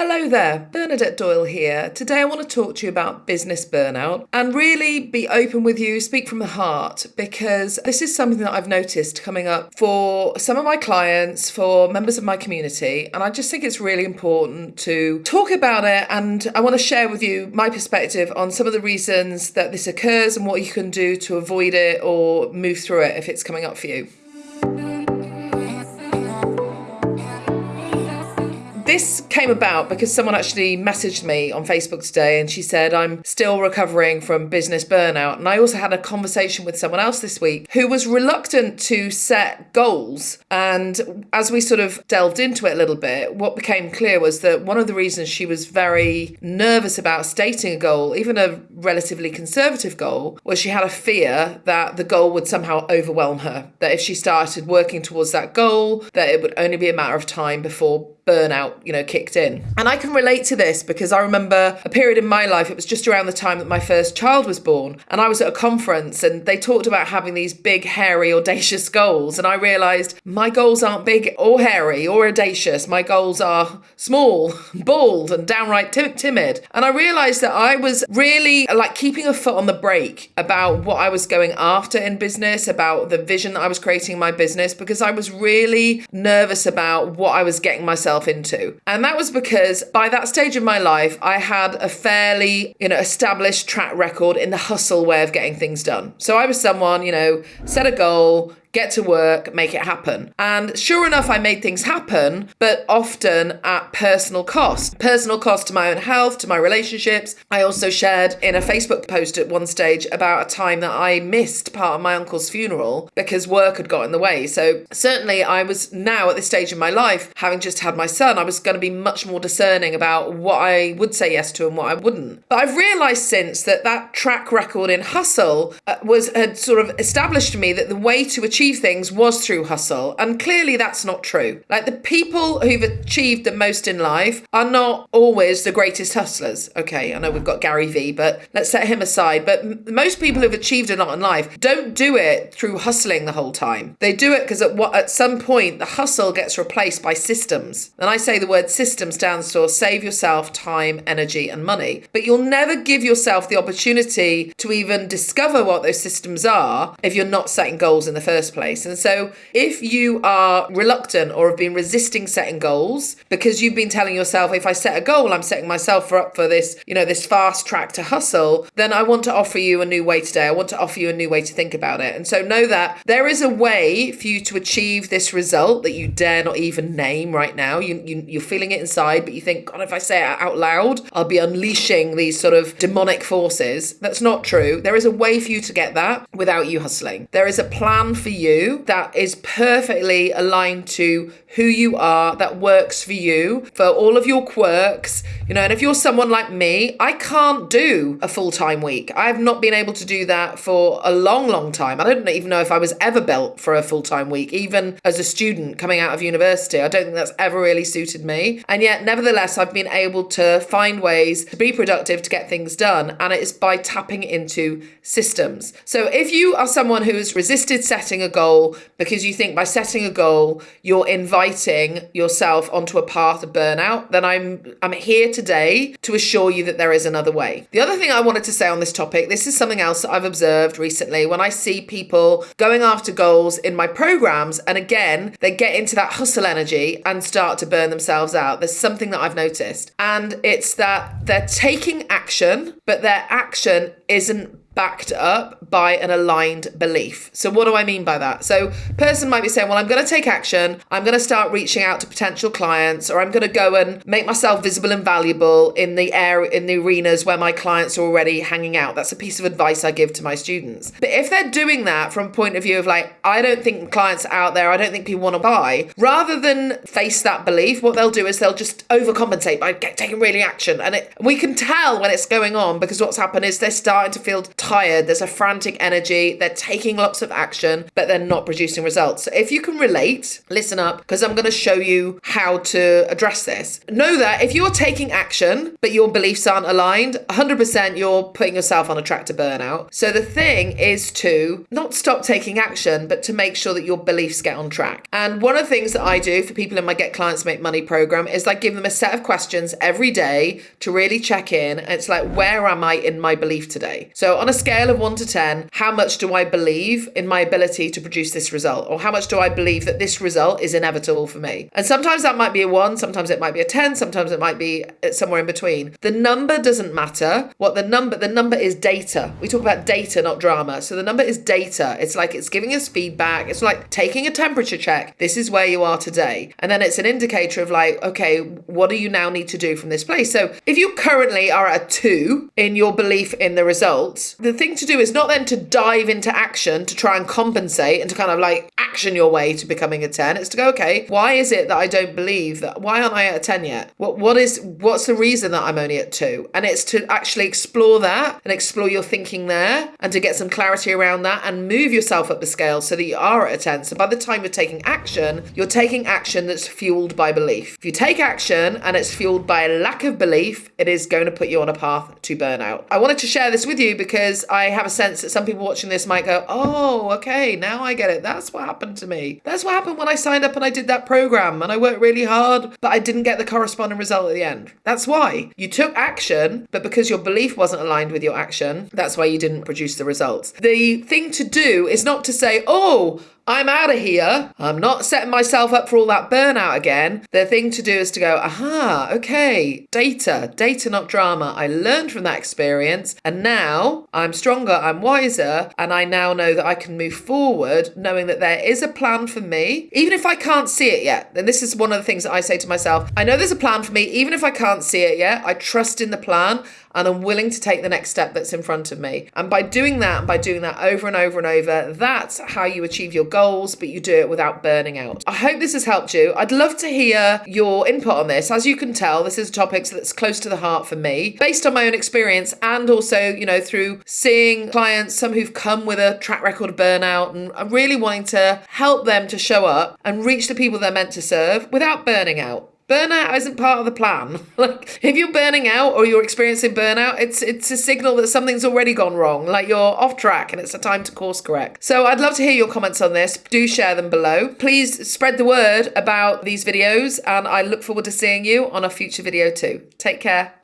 Hello there, Bernadette Doyle here. Today I want to talk to you about business burnout and really be open with you, speak from the heart, because this is something that I've noticed coming up for some of my clients, for members of my community, and I just think it's really important to talk about it. And I want to share with you my perspective on some of the reasons that this occurs and what you can do to avoid it or move through it if it's coming up for you. This came about because someone actually messaged me on Facebook today and she said, I'm still recovering from business burnout. And I also had a conversation with someone else this week who was reluctant to set goals. And as we sort of delved into it a little bit, what became clear was that one of the reasons she was very nervous about stating a goal, even a relatively conservative goal, was she had a fear that the goal would somehow overwhelm her. That if she started working towards that goal, that it would only be a matter of time before burnout, you know, kicked in. And I can relate to this because I remember a period in my life, it was just around the time that my first child was born. And I was at a conference and they talked about having these big, hairy, audacious goals. And I realized my goals aren't big or hairy or audacious. My goals are small, bald, and downright t- timid. And I realized that I was really like keeping a foot on the brake about what I was going after in business, about the vision that I was creating in my business, because I was really nervous about what I was getting myself myself into. And that was because by that stage of my life, I had a fairly, you know, established track record in the hustle way of getting things done. So I was someone, you know, set a goal, get to work, make it happen. And sure enough, I made things happen, but often at personal cost. Personal cost to my own health, to my relationships. I also shared in a Facebook post at one stage about a time that I missed part of my uncle's funeral because work had got in the way. So certainly I was now at this stage in my life, having just had my son, I was going to be much more discerning about what I would say yes to and what I wouldn't. But I've realized since that that track record in hustle uh, was had sort of established to me that the way to achieve achieve things was through hustle. And clearly that's not true. Like the people who've achieved the most in life are not always the greatest hustlers. Okay, I know we've got Gary Vee, but let's set him aside. But most people who've achieved a lot in life don't do it through hustling the whole time. They do it because at what at some point the hustle gets replaced by systems. And I say the word system stands for save yourself time, energy, and money. But you'll never give yourself the opportunity to even discover what those systems are if you're not setting goals in the first first place. And so, if you are reluctant or have been resisting setting goals because you've been telling yourself, if I set a goal, I'm setting myself up for this, you know, this fast track to hustle, then I want to offer you a new way today. I want to offer you a new way to think about it. And so, know that there is a way for you to achieve this result that you dare not even name right now. You, you, you're feeling it inside, but you think, God, if I say it out loud, I'll be unleashing these sort of demonic forces. That's not true. There is a way for you to get that without you hustling. There is a plan for that is perfectly aligned to who you are, that works for you, for all of your quirks, you know. And if you're someone like me, I can't do a full time week. I have not been able to do that for a long, long time. I don't even know if I was ever built for a full time week, even as a student coming out of university. I don't think that's ever really suited me. And yet, nevertheless, I've been able to find ways to be productive, to get things done. And it is by tapping into systems. So if you are someone who has resisted setting a goal because you think by setting a goal, you're inviting yourself onto a path of burnout, then I'm I'm here today to assure you that there is another way. The other thing I wanted to say on this topic, this is something else that I've observed recently when I see people going after goals in my programs and again, they get into that hustle energy and start to burn themselves out. There's something that I've noticed, and it's that they're taking action, but their action isn't backed up by an aligned belief. So what do I mean by that? So person might be saying, well, I'm going to take action. I'm going to start reaching out to potential clients or I'm going to go and make myself visible and valuable in the area in the arenas where my clients are already hanging out. That's a piece of advice I give to my students. But if they're doing that from a point of view of like, I don't think clients are out there, I don't think people want to buy, rather than face that belief, what they'll do is they'll just overcompensate by taking really action. And it, we can tell when it's going on because what's happened is they're starting to feel tired, there's a frantic energy, they're taking lots of action, but they're not producing results. So if you can relate, listen up, because I'm going to show you how to address this. Know that if you're taking action, but your beliefs aren't aligned, 100% you're putting yourself on a track to burnout. So the thing is to not stop taking action, but to make sure that your beliefs get on track. And one of the things that I do for people in my Get Clients Make Money program is I give them a set of questions every day to really check in. It's like, where am I in my belief today? So on a scale of one to 10, how much do I believe in my ability to produce this result? Or how much do I believe that this result is inevitable for me? And sometimes that might be a one, sometimes it might be a 10, sometimes it might be uh, somewhere in between. The number doesn't matter. What the number, the number is data. We talk about data, not drama. So the number is data. It's like it's giving us feedback. It's like taking a temperature check. This is where you are today. And then it's an indicator of like, okay, what do you now need to do from this place? So if you currently are at a two in your belief in the results, the thing to do is not then to dive into action to try and compensate and to kind of like action your way to becoming a 10. It's to go, okay, why is it that I don't believe that? Why aren't I at a 10 yet? What what is what's the reason that I'm only at two? And it's to actually explore that and explore your thinking there and to get some clarity around that and move yourself up the scale so that you are at a 10. So by the time you're taking action, you're taking action that's fueled by belief. If you take action and it's fueled by a lack of belief, it is going to put you on a path to burnout. I wanted to share this with you because I have a sense that some people watching this might go, oh, okay, now I get it. That's what happened to me. That's what happened when I signed up and I did that program and I worked really hard, but I didn't get the corresponding result at the end. That's why. You took action, but because your belief wasn't aligned with your action, that's why you didn't produce the results. The thing to do is not to say, oh, I'm out of here. I'm not setting myself up for all that burnout again. The thing to do is to go, aha, okay, data, data, not drama. I learned from that experience and now I'm stronger, I'm wiser, and I now know that I can move forward knowing that there is a plan for me, even if I can't see it yet. And this is one of the things that I say to myself I know there's a plan for me, even if I can't see it yet. I trust in the plan and I'm willing to take the next step that's in front of me. And by doing that, and by doing that over and over and over, that's how you achieve your goals, but you do it without burning out. I hope this has helped you. I'd love to hear your input on this. As you can tell, this is a topic that's close to the heart for me, based on my own experience and also, you know, through seeing clients, some who've come with a track record of burnout and I'm really wanting to help them to show up and reach the people they're meant to serve without burning out burnout isn't part of the plan. like if you're burning out or you're experiencing burnout, it's it's a signal that something's already gone wrong. Like you're off track and it's a time to course correct. So I'd love to hear your comments on this. Do share them below. Please spread the word about these videos and I look forward to seeing you on a future video too. Take care.